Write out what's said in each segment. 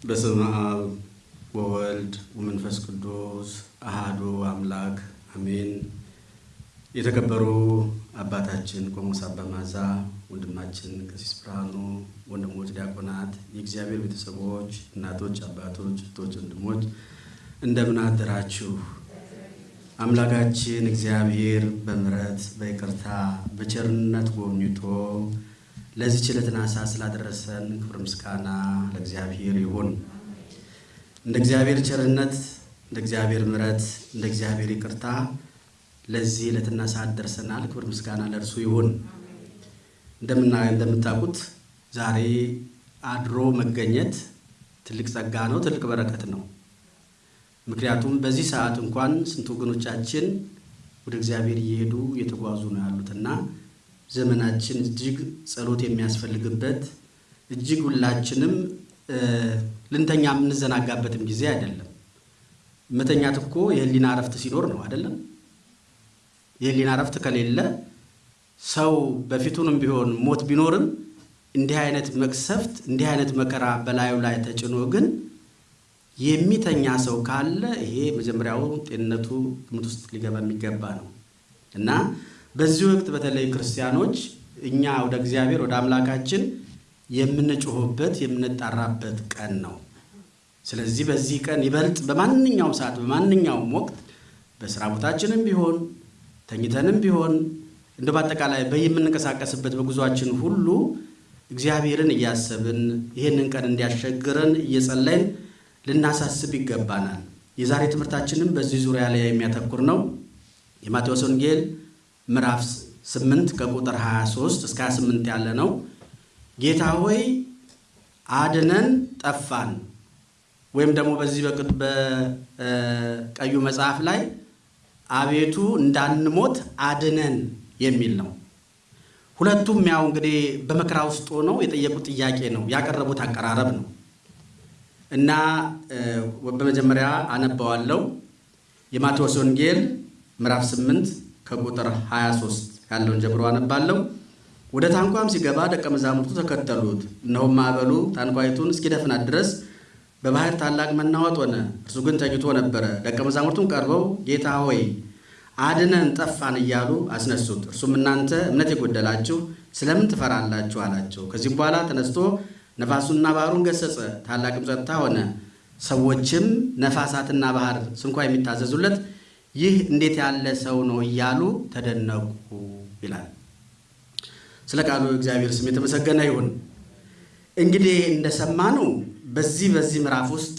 በስመ አብ ወወልድ ወመንፈስ ቅዱስ አሃዱ አምላክ አሜን። የተከበሩ አባታችን ቆሞስ አባ ማዛ፣ ወንድማችን ቀሲስ ብርሃኑ፣ ወንድሞች ዲያቆናት፣ የእግዚአብሔር ቤተሰቦች፣ እናቶች፣ አባቶች፣ እህቶች፣ ወንድሞች እንደምን አደራችሁ? አምላካችን እግዚአብሔር በምሕረት በይቅርታ በቸርነት ጎብኝቶ ለዚህ ችለትና ሰዓት ስላደረሰን ክብር ምስጋና ለእግዚአብሔር ይሁን። እንደ እግዚአብሔር ቸርነት፣ እንደ እግዚአብሔር ምሕረት፣ እንደ እግዚአብሔር ይቅርታ ለዚህ ዕለትና ሰዓት ደርሰናል። ክብር ምስጋና ለእርሱ ይሁን። እንደምታውቁት ዛሬ አድሮ መገኘት ትልቅ ጸጋ ነው፣ ትልቅ በረከት ነው። ምክንያቱም በዚህ ሰዓት እንኳን ስንት ወገኖቻችን ወደ እግዚአብሔር እየሄዱ እየተጓዙ ነው ያሉትና ዘመናችን እጅግ ጸሎት የሚያስፈልግበት እጅግ ሁላችንም ልንተኛ የምንዘናጋበትም ጊዜ አይደለም። መተኛት እኮ የህሊና እረፍት ሲኖር ነው አይደለም? የህሊና እረፍት ከሌለ ሰው በፊቱንም ቢሆን ሞት ቢኖርም እንዲህ አይነት መቅሰፍት እንዲህ አይነት መከራ በላዩ ላይ ተጭኖ ግን የሚተኛ ሰው ካለ ይሄ መጀመሪያው ጤንነቱ ግምት ውስጥ ሊገባ የሚገባ ነው እና በዚህ ወቅት በተለይ ክርስቲያኖች እኛ ወደ እግዚአብሔር ወደ አምላካችን የምንጮህበት የምንጣራበት ቀን ነው። ስለዚህ በዚህ ቀን ይበልጥ በማንኛውም ሰዓት በማንኛውም ወቅት በስራ ቦታችንም ቢሆን ተኝተንም ቢሆን እንደ በአጠቃላይ በየምንንቀሳቀስበት በጉዟችን ሁሉ እግዚአብሔርን እያሰብን ይህንን ቀን እንዲያሸግረን እየጸለይን ልናሳስብ ይገባናል። የዛሬ ትምህርታችንም በዚህ ዙሪያ ላይ የሚያተኩር ነው። የማቴዎስ ወንጌል ምዕራፍ 8 ከቁጥር 23 እስከ 28 ያለ ነው። ጌታ ሆይ አድነን ጠፋን፣ ወይም ደግሞ በዚህ በቀዩ መጽሐፍ ላይ አቤቱ እንዳንሞት አድነን የሚል ነው። ሁለቱም ያው እንግዲህ በመከራ ውስጥ ሆነው የጠየቁት ጥያቄ ነው፣ ያቀረቡት አቀራረብ ነው እና በመጀመሪያ አነባዋለሁ የማቴዎስ ወንጌል ምዕራፍ 8 ከቁጥር 23 ያለውን ጀምሮ አነባለሁ። ወደ ታንኳም ሲገባ ደቀ መዛሙርቱ ተከተሉት። እነሆም ማዕበሉ ታንኳይቱን እስኪደፍናት ድረስ በባህር ታላቅ መናወጥ ሆነ። እርሱ ግን ተኝቶ ነበረ። ደቀ መዛሙርቱም ቀርበው ጌታ ሆይ አድነን ጠፋን እያሉ አስነሱት። እርሱም እናንተ እምነት የጎደላችሁ ስለምን ትፈራላችሁ? አላቸው። ከዚህም በኋላ ተነስቶ ነፋሱና ባህሩን ገሰጸ፣ ታላቅም ጸጥታ ሆነ። ሰዎችም ነፋሳትና ባህር ስንኳ የሚታዘዙለት ይህ እንዴት ያለ ሰው ነው እያሉ ተደነቁ ይላል። ስለ ቃሉ እግዚአብሔር ስም የተመሰገነ ይሁን። እንግዲህ እንደሰማነው በዚህ በዚህ ምዕራፍ ውስጥ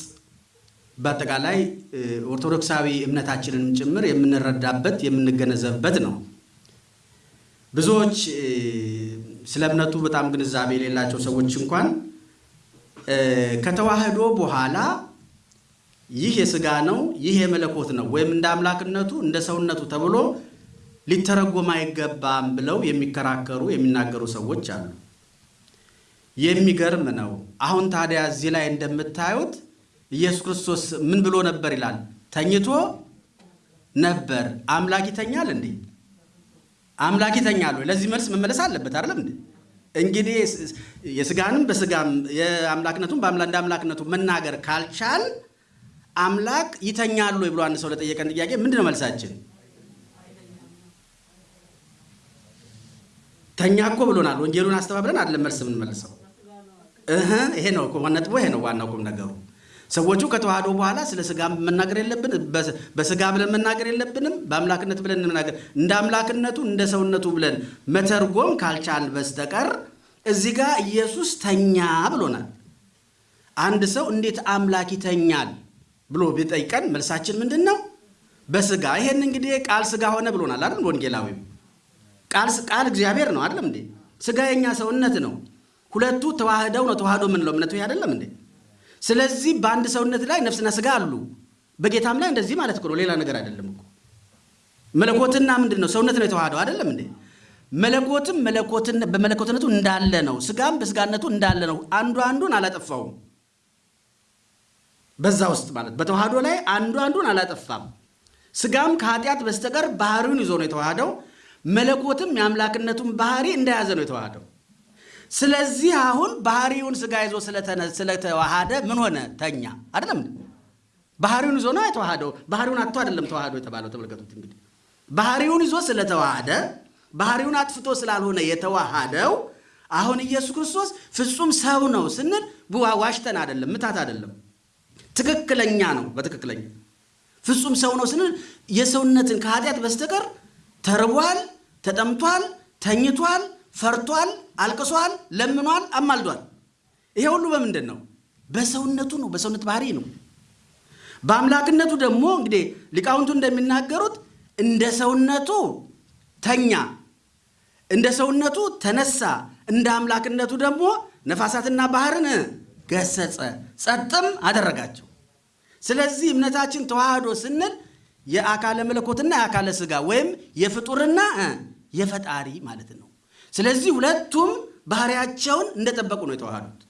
በአጠቃላይ ኦርቶዶክሳዊ እምነታችንን ጭምር የምንረዳበት የምንገነዘብበት ነው። ብዙዎች ስለ እምነቱ በጣም ግንዛቤ የሌላቸው ሰዎች እንኳን ከተዋህዶ በኋላ ይህ የሥጋ ነው፣ ይህ የመለኮት ነው ወይም እንደ አምላክነቱ እንደ ሰውነቱ ተብሎ ሊተረጎም አይገባም ብለው የሚከራከሩ የሚናገሩ ሰዎች አሉ። የሚገርም ነው። አሁን ታዲያ እዚህ ላይ እንደምታዩት ኢየሱስ ክርስቶስ ምን ብሎ ነበር ይላል? ተኝቶ ነበር። አምላክ ይተኛል እንዴ? አምላክ ይተኛል ወይ? ለዚህ መልስ መመለስ አለበት አይደለም እንዴ? እንግዲህ የሥጋንም በሥጋም የአምላክነቱን እንደ አምላክነቱ መናገር ካልቻል አምላክ ይተኛል ወይ ብሎ አንድ ሰው ለጠየቀን ጥያቄ ምንድን ነው መልሳችን? ተኛ እኮ ብሎናል። ወንጌሉን አስተባብለን አይደለም መልስ የምንመልሰው። ይሄ ነው ነጥቡ፣ ይሄ ነው ዋናው ቁም ነገሩ። ሰዎቹ ከተዋህዶ በኋላ ስለ ሥጋ መናገር የለብን በሥጋ ብለን መናገር የለብንም። በአምላክነት ብለን መናገር እንደ አምላክነቱ እንደ ሰውነቱ ብለን መተርጎም ካልቻል በስተቀር እዚህ ጋር ኢየሱስ ተኛ ብሎናል። አንድ ሰው እንዴት አምላክ ይተኛል ብሎ ቢጠይቀን መልሳችን ምንድን ነው? በሥጋ ይሄን እንግዲህ ቃል ሥጋ ሆነ ብሎናል አይደል? ወንጌላዊው ቃል እግዚአብሔር ነው አይደለም እንዴ? ሥጋ የኛ ሰውነት ነው። ሁለቱ ተዋህደው ነው ተዋህዶ የምንለው እምነቱ ይሄ አይደለም እንዴ? ስለዚህ በአንድ ሰውነት ላይ ነፍስና ሥጋ አሉ። በጌታም ላይ እንደዚህ ማለት እኮ ነው፣ ሌላ ነገር አይደለም እኮ። መለኮትና ምንድን ነው? ሰውነት ነው የተዋህደው አይደለም እንዴ? መለኮትም በመለኮትነቱ እንዳለ ነው፣ ሥጋም በሥጋነቱ እንዳለ ነው። አንዱ አንዱን አላጠፋውም። በዛ ውስጥ ማለት በተዋህዶ ላይ አንዱ አንዱን አላጠፋም። ሥጋም ከኃጢአት በስተቀር ባህሪውን ይዞ ነው የተዋህደው። መለኮትም የአምላክነቱን ባህሪ እንደያዘ ነው የተዋህደው። ስለዚህ አሁን ባህሪውን ስጋ ይዞ ስለተዋሃደ ምን ሆነ? ተኛ። አይደለም ባህሪውን ይዞ ነው የተዋሃደው። ባህሪውን አጥቶ አይደለም ተዋህዶ የተባለው። ተመልከቱት እንግዲህ ባህሪውን ይዞ ስለተዋሃደ ባህሪውን አጥፍቶ ስላልሆነ የተዋሃደው አሁን ኢየሱስ ክርስቶስ ፍጹም ሰው ነው ስንል ዋሽተን አይደለም፣ ምታት አይደለም፣ ትክክለኛ ነው። በትክክለኛ ፍጹም ሰው ነው ስንል የሰውነትን ከኃጢአት በስተቀር ተርቧል፣ ተጠምቷል፣ ተኝቷል፣ ፈርቷል፣ አልቅሷል፣ ለምኗል፣ አማልዷል። ይሄ ሁሉ በምንድን ነው? በሰውነቱ ነው፣ በሰውነት ባህሪ ነው። በአምላክነቱ ደግሞ እንግዲህ ሊቃውንቱ እንደሚናገሩት እንደ ሰውነቱ ተኛ፣ እንደ ሰውነቱ ተነሳ፣ እንደ አምላክነቱ ደግሞ ነፋሳትና ባህርን ገሰጸ፣ ጸጥም አደረጋቸው። ስለዚህ እምነታችን ተዋህዶ ስንል የአካለ መለኮትና የአካለ ሥጋ ወይም የፍጡርና የፈጣሪ ማለት ነው። ስለዚህ ሁለቱም ባህሪያቸውን እንደጠበቁ ነው የተዋሃዱት።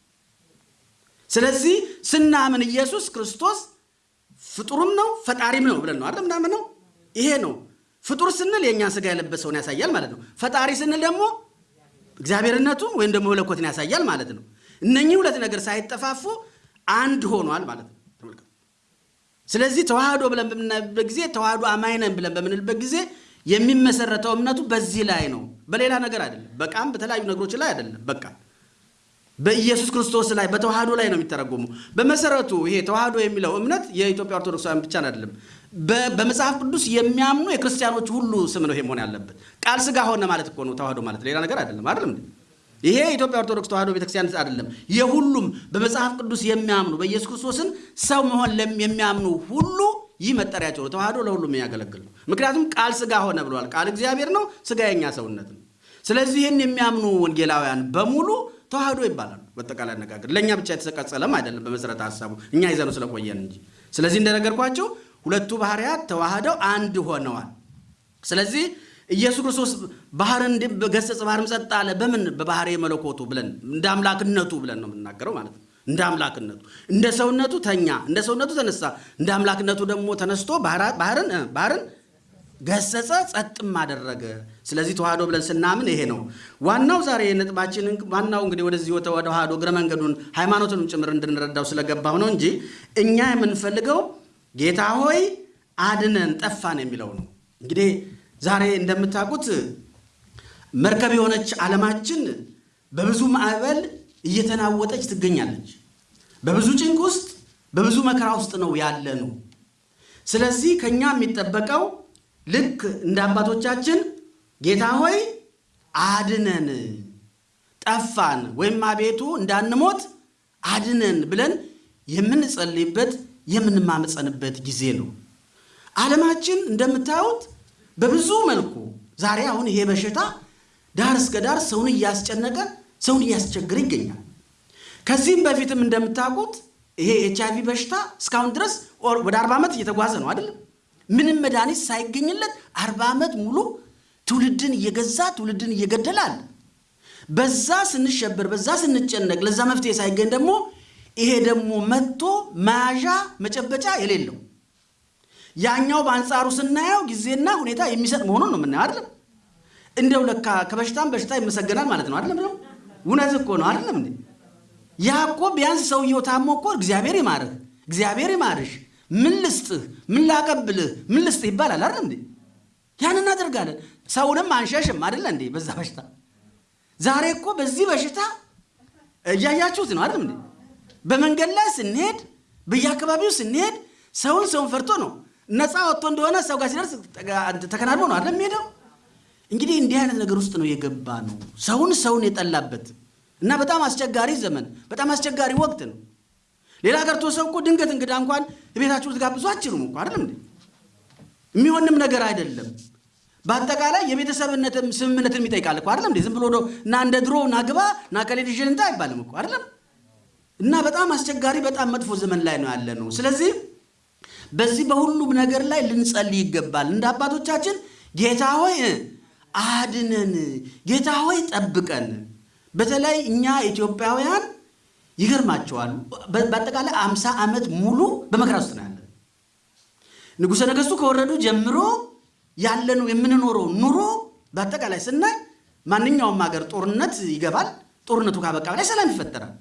ስለዚህ ስናምን ኢየሱስ ክርስቶስ ፍጡርም ነው ፈጣሪም ነው ብለን ነው አይደል ምናምን ነው። ይሄ ነው ፍጡር ስንል የእኛን ሥጋ የለበሰውን ያሳያል ማለት ነው። ፈጣሪ ስንል ደግሞ እግዚአብሔርነቱን ወይም ደግሞ መለኮትን ያሳያል ማለት ነው። እነኚህ ሁለት ነገር ሳይጠፋፉ አንድ ሆኗል ማለት ነው። ስለዚህ ተዋህዶ ብለን በምናይበት ጊዜ ተዋህዶ አማኝ ነን ብለን በምንልበት ጊዜ የሚመሰረተው እምነቱ በዚህ ላይ ነው፣ በሌላ ነገር አይደለም። በቃም በተለያዩ ነገሮች ላይ አይደለም። በቃ በኢየሱስ ክርስቶስ ላይ በተዋህዶ ላይ ነው የሚተረጎሙ። በመሰረቱ ይሄ ተዋህዶ የሚለው እምነት የኢትዮጵያ ኦርቶዶክሳውያን ብቻ አይደለም። በመጽሐፍ ቅዱስ የሚያምኑ የክርስቲያኖች ሁሉ ስም ነው ይሄ መሆን ያለበት። ቃል ሥጋ ሆነ ማለት እኮ ነው ተዋህዶ ማለት ሌላ ነገር አይደለም። አይደለም ይሄ የኢትዮጵያ ኦርቶዶክስ ተዋህዶ ቤተክርስቲያን አይደለም። የሁሉም በመጽሐፍ ቅዱስ የሚያምኑ በኢየሱስ ክርስቶስን ሰው መሆን የሚያምኑ ሁሉ ይህ መጠሪያቸው ነው። ተዋህዶ ለሁሉም የሚያገለግል ነው። ምክንያቱም ቃል ሥጋ ሆነ ብለዋል። ቃል እግዚአብሔር ነው፣ ሥጋ የኛ ሰውነት ነው። ስለዚህ ይህን የሚያምኑ ወንጌላውያን በሙሉ ተዋህዶ ይባላሉ። በጠቃላይ አነጋገር ለእኛ ብቻ የተቀጸለም አይደለም፣ በመሰረተ ሀሳቡ እኛ ይዘኑ ስለቆየን እንጂ። ስለዚህ እንደነገርኳቸው ሁለቱ ባህርያት ተዋህደው አንድ ሆነዋል። ስለዚህ ኢየሱስ ክርስቶስ ባህርን ገሰጸ፣ ባህርም ጸጥ አለ። በምን በባህሪ መለኮቱ ብለን እንደ አምላክነቱ ብለን ነው የምናገረው ማለት ነው። እንደ አምላክነቱ እንደ ሰውነቱ ተኛ፣ እንደ ሰውነቱ ተነሳ፣ እንደ አምላክነቱ ደግሞ ተነስቶ ባህርን ባህርን ገሰጸ፣ ጸጥም አደረገ። ስለዚህ ተዋህዶ ብለን ስናምን ይሄ ነው ዋናው ዛሬ ነጥባችን። ዋናው እንግዲህ ወደዚህ ወደ ተዋህዶ እግረ መንገዱን ሃይማኖቱንም ጭምር እንድንረዳው ስለገባው ነው እንጂ እኛ የምንፈልገው ጌታ ሆይ አድነን ጠፋን የሚለው ነው። እንግዲህ ዛሬ እንደምታውቁት መርከብ የሆነች ዓለማችን በብዙ ማዕበል እየተናወጠች ትገኛለች። በብዙ ጭንቅ ውስጥ በብዙ መከራ ውስጥ ነው ያለ ነው። ስለዚህ ከኛ የሚጠበቀው ልክ እንደ አባቶቻችን ጌታ ሆይ አድነን ጠፋን፣ ወይም አቤቱ እንዳንሞት አድነን ብለን የምንጸልይበት የምንማመፀንበት ጊዜ ነው። ዓለማችን እንደምታዩት በብዙ መልኩ ዛሬ አሁን ይሄ በሽታ ዳር እስከ ዳር ሰውን እያስጨነቀ ሰውን እያስቸገረ ይገኛል። ከዚህም በፊትም እንደምታውቁት ይሄ ኤች አይቪ በሽታ እስካሁን ድረስ ወደ አርባ ዓመት እየተጓዘ ነው አይደለም? ምንም መድኃኒት ሳይገኝለት አርባ ዓመት ሙሉ ትውልድን እየገዛ ትውልድን እየገደላል። በዛ ስንሸበር፣ በዛ ስንጨነቅ፣ ለዛ መፍትሄ ሳይገኝ ደግሞ ይሄ ደግሞ መጥቶ መያዣ መጨበጫ የሌለው ያኛው በአንጻሩ ስናየው ጊዜና ሁኔታ የሚሰጥ መሆኑን ነው የምናየው አይደለም። እንደው ለካ ከበሽታም በሽታ ይመሰገናል ማለት ነው አይደለም ነው። እውነት እኮ ነው አይደለም እንዴ? ያ እኮ ቢያንስ ሰውየው ታሞ እኮ እግዚአብሔር ይማርህ፣ እግዚአብሔር ይማርሽ፣ ምን ልስጥህ፣ ምን ላቀብልህ፣ ምን ልስጥህ ይባላል አይደለም እንዴ? ያን እናደርጋለን። ሰውንም አንሸሽም አይደለ እንዴ? በዛ በሽታ ዛሬ እኮ በዚህ በሽታ እያያችሁት ነው አይደለም እንዴ? በመንገድ ላይ ስንሄድ፣ በየአካባቢው ስንሄድ ሰውን ሰውን ፈርቶ ነው ነፃ ወጥቶ እንደሆነ ሰው ጋር ሲደርስ ተከናድቦ ነው አይደለም የሚሄደው። እንግዲህ እንዲህ አይነት ነገር ውስጥ ነው የገባ ነው ሰውን ሰውን የጠላበት እና በጣም አስቸጋሪ ዘመን፣ በጣም አስቸጋሪ ወቅት ነው። ሌላ ቀርቶ ሰው እኮ ድንገት እንግዳ እንኳን ቤታችሁ ልትጋብዙ አችሉም እኮ አይደለም እንዴ? የሚሆንም ነገር አይደለም። በአጠቃላይ የቤተሰብነትም ስምምነትን ይጠይቃል እኮ አይደለም እንዴ? ዝም ብሎ እና እንደ ድሮ ና ግባ ና እንታ አይባልም እኮ አይደለም። እና በጣም አስቸጋሪ በጣም መጥፎ ዘመን ላይ ነው ያለ ነው። ስለዚህ በዚህ በሁሉም ነገር ላይ ልንጸልይ ይገባል። እንደ አባቶቻችን ጌታ ሆይ አድነን፣ ጌታ ሆይ ጠብቀን። በተለይ እኛ ኢትዮጵያውያን ይገርማቸዋል። በአጠቃላይ አምሳ ዓመት ሙሉ በመከራ ውስጥ ነው ያለን። ንጉሠ ነገሥቱ ከወረዱ ጀምሮ ያለነው የምንኖረው ኑሮ በአጠቃላይ ስናይ ማንኛውም ሀገር ጦርነት ይገባል፣ ጦርነቱ ካበቃ በላይ ሰላም ይፈጠራል።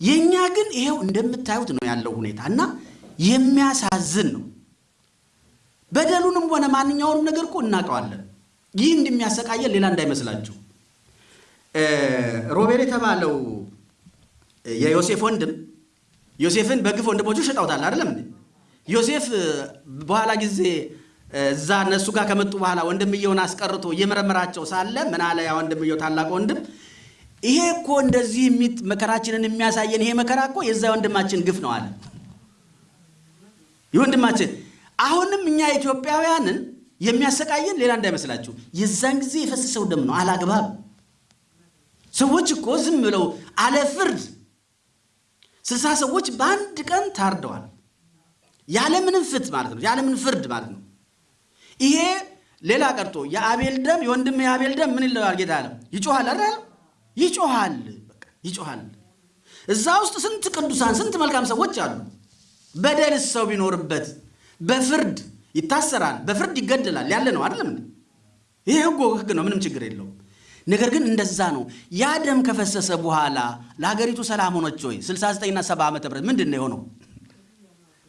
የእኛ ግን ይሄው እንደምታዩት ነው ያለው ሁኔታ እና የሚያሳዝን ነው። በደሉንም ሆነ ማንኛውንም ነገር እኮ እናውቀዋለን። ይህ እንደሚያሰቃየን ሌላ እንዳይመስላችሁ። ሮቤል የተባለው የዮሴፍ ወንድም ዮሴፍን በግፍ ወንድሞቹ ሸጠውታል አይደለም እንዴ? ዮሴፍ በኋላ ጊዜ እዛ እነሱ ጋር ከመጡ በኋላ ወንድምየውን አስቀርቶ እየመረመራቸው ሳለ ምን አለ ያ ወንድምየው ታላቅ ወንድም ይሄ እኮ እንደዚህ መከራችንን የሚያሳየን ይሄ መከራ እኮ የዛ ወንድማችን ግፍ ነው አለ። የወንድማችን አሁንም እኛ ኢትዮጵያውያንን የሚያሰቃየን ሌላ እንዳይመስላችሁ የዛን ጊዜ የፈሰሰው ደም ነው አላግባብ። ሰዎች እኮ ዝም ብለው አለ ፍርድ ስልሳ ሰዎች በአንድ ቀን ታርደዋል። ያለምንም ፍት ማለት ነው፣ ያለምንም ፍርድ ማለት ነው። ይሄ ሌላ ቀርቶ የአቤል ደም የወንድም የአቤል ደም ምን ይለዋል ጌታ አለ ይጮሃል አይደል? ይጮሃል፣ ይጮሃል። እዛ ውስጥ ስንት ቅዱሳን ስንት መልካም ሰዎች አሉ። በደልስ ሰው ቢኖርበት በፍርድ ይታሰራል፣ በፍርድ ይገደላል ያለ ነው አይደለም? ይሄ ህጎ ህግ ነው፣ ምንም ችግር የለውም። ነገር ግን እንደዛ ነው። ያ ደም ከፈሰሰ በኋላ ለሀገሪቱ ሰላም ሆነች ወይ? 69ና 70 ዓመተ ምህረት ምንድን ነው የሆነው?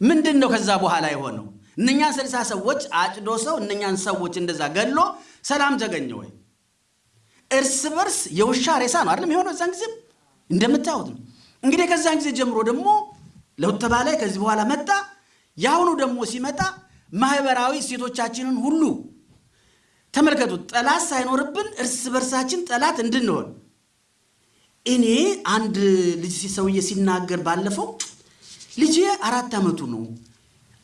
ምንድን ነው ከዛ በኋላ የሆነው? እነኛን ስልሳ ሰዎች አጭዶ ሰው እነኛን ሰዎች እንደዛ ገሎ ሰላም ተገኘ ወይ? እርስ በርስ የውሻ ሬሳ ነው አይደለም የሆነው። እዛን ጊዜም እንደምታዩት ነው። እንግዲህ ከዛን ጊዜ ጀምሮ ደግሞ ለውጥ ተባለ። ከዚህ በኋላ መጣ። የአሁኑ ደግሞ ሲመጣ ማህበራዊ እሴቶቻችንን ሁሉ ተመልከቱት። ጠላት ሳይኖርብን እርስ በርሳችን ጠላት እንድንሆን እኔ አንድ ልጅ ሰውዬ ሲናገር ባለፈው ልጄ አራት ዓመቱ ነው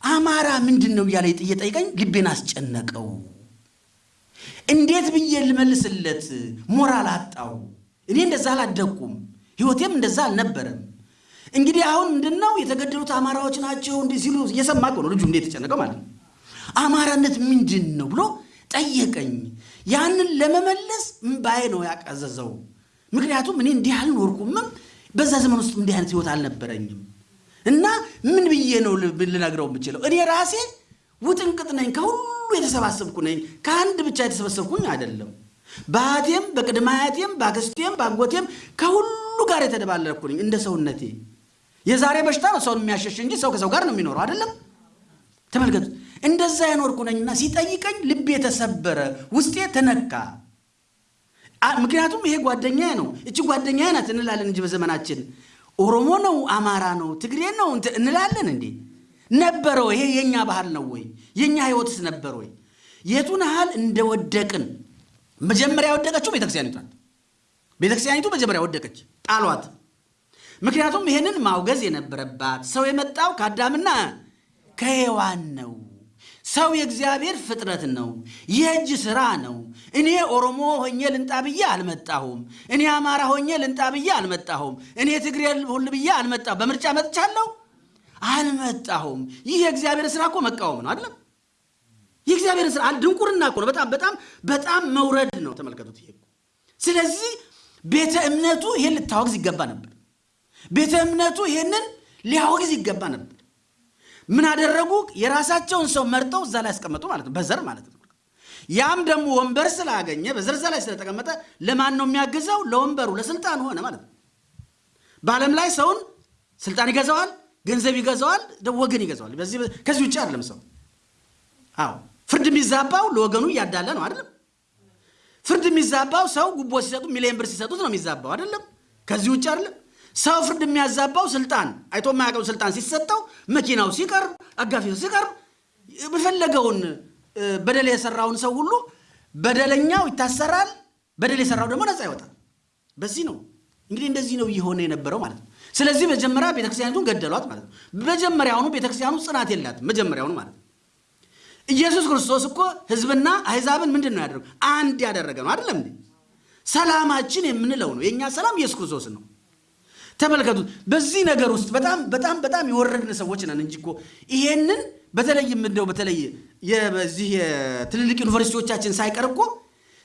አማራ ምንድን ነው እያለ እየጠየቀኝ ልቤን አስጨነቀው። እንዴት ብዬ ልመልስለት ሞራል አጣው። እኔ እንደዛ አላደግኩም፣ ህይወቴም እንደዛ አልነበረም። እንግዲህ አሁን ምንድን ነው የተገደሉት አማራዎች ናቸው እንዲህ ሲሉ እየሰማ ነው ልጁ እንዴት ተጨነቀው ማለት ነው። አማራነት ምንድን ነው ብሎ ጠየቀኝ። ያንን ለመመለስ እምባዬ ነው ያቀዘዘው። ምክንያቱም እኔ እንዲህ አልኖርኩምም፣ በዛ ዘመን ውስጥ እንዲህ አይነት ህይወት አልነበረኝም። እና ምን ብዬ ነው ልነግረው የምችለው? እኔ ራሴ ውጥንቅጥ ነኝ፣ ከሁሉ የተሰባሰብኩ ነኝ። ከአንድ ብቻ የተሰበሰብኩኝ አይደለም። በአያቴም በቅድመ አያቴም በአክስቴም በአጎቴም ከሁሉ ጋር የተደባለኩ ነኝ እንደ ሰውነቴ። የዛሬ በሽታ ነው ሰውን የሚያሸሽ እንጂ ሰው ከሰው ጋር ነው የሚኖረው አይደለም። ተመልከቱ፣ እንደዛ የኖርኩ ነኝና ሲጠይቀኝ ልቤ ተሰበረ፣ ውስጤ ተነካ። ምክንያቱም ይሄ ጓደኛዬ ነው፣ እቺ ጓደኛዬ ናት እንላለን እንጂ በዘመናችን ኦሮሞ ነው አማራ ነው ትግሬ ነው እንላለን እንዴ? ነበረው? ይሄ የኛ ባህል ነው ወይ? የኛ ህይወትስ ነበር ወይ? የቱን ያህል እንደወደቅን መጀመሪያ የወደቀችው ቤተክርስቲያኒቱ ናት። ቤተክርስቲያኒቱ መጀመሪያ ወደቀች፣ ጣሏት። ምክንያቱም ይህንን ማውገዝ የነበረባት ሰው የመጣው ከአዳምና ከሔዋን ነው። ሰው የእግዚአብሔር ፍጥረት ነው፣ የእጅ ስራ ነው። እኔ ኦሮሞ ሆኜ ልንጣ ብዬ አልመጣሁም። እኔ አማራ ሆኜ ልንጣ ብዬ አልመጣሁም። እኔ ትግሬ ሁል ብዬ አልመጣሁም። በምርጫ መጥቻለሁ አልመጣሁም። ይህ የእግዚአብሔር ስራ እኮ መቃወም ነው አይደለም? የእግዚአብሔር ስራ ድንቁርና እኮ ነው። በጣም በጣም በጣም መውረድ ነው። ተመልከቱት። ይሄ ስለዚህ ቤተ እምነቱ ይሄን ልታወግዝ ይገባ ነበር። ቤተ እምነቱ ይሄንን ሊያወግዝ ይገባ ነበር። ምን አደረጉ? የራሳቸውን ሰው መርጠው እዛ ላይ ያስቀመጡ ማለት ነው፣ በዘር ማለት ነው። ያም ደግሞ ወንበር ስላገኘ በዘር እዛ ላይ ስለተቀመጠ ለማን ነው የሚያግዘው? ለወንበሩ ለስልጣን ሆነ ማለት ነው። በዓለም ላይ ሰውን ስልጣን ይገዛዋል፣ ገንዘብ ይገዛዋል፣ ወገን ይገዛዋል። ከዚህ ውጭ አይደለም ሰው። አዎ ፍርድ የሚዛባው ለወገኑ እያዳለ ነው አይደለም። ፍርድ የሚዛባው ሰው ጉቦ ሲሰጡ ሚሊዮን ብር ሲሰጡት ነው የሚዛባው አይደለም። ከዚህ ውጭ አይደለም። ሰው ፍርድ የሚያዛባው ስልጣን አይቶ የማያውቀው ስልጣን ሲሰጠው መኪናው ሲቀርብ አጋፊው ሲቀርብ በፈለገውን በደል የሰራውን ሰው ሁሉ በደለኛው ይታሰራል፣ በደል የሰራው ደግሞ ነፃ ይወጣል። በዚህ ነው እንግዲህ እንደዚህ ነው እየሆነ የነበረው ማለት ነው። ስለዚህ መጀመሪያ ቤተክርስቲያኒቱን ገደሏት ማለት ነው። መጀመሪያውኑ ቤተክርስቲያኑ ጽናት የላትም መጀመሪያውኑ ማለት ነው። ኢየሱስ ክርስቶስ እኮ ሕዝብና አሕዛብን ምንድን ነው ያደረገው? አንድ ያደረገ ነው አይደለም? ሰላማችን የምንለው ነው የእኛ ሰላም ኢየሱስ ክርስቶስ ነው። ተመልከቱት። በዚህ ነገር ውስጥ በጣም በጣም በጣም የወረድን ሰዎች ነን እንጂ እኮ ይሄንን በተለይም እንደው በተለይ በዚህ የትልልቅ ዩኒቨርሲቲዎቻችን ሳይቀር እኮ